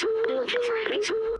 Jesucristo, Dios de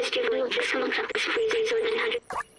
Sister Link, someone cut this freezer 900.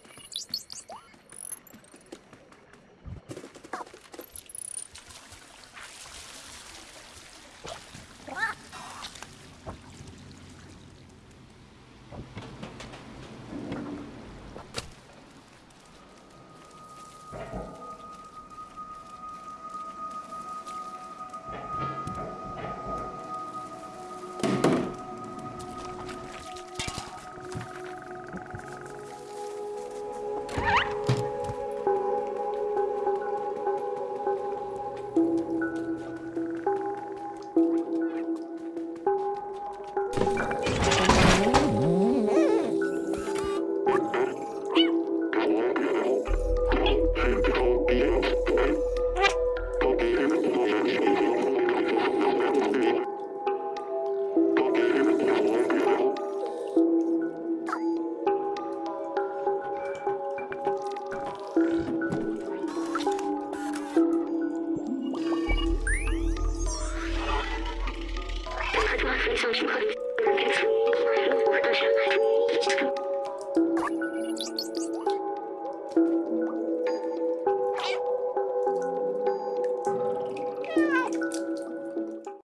数据库。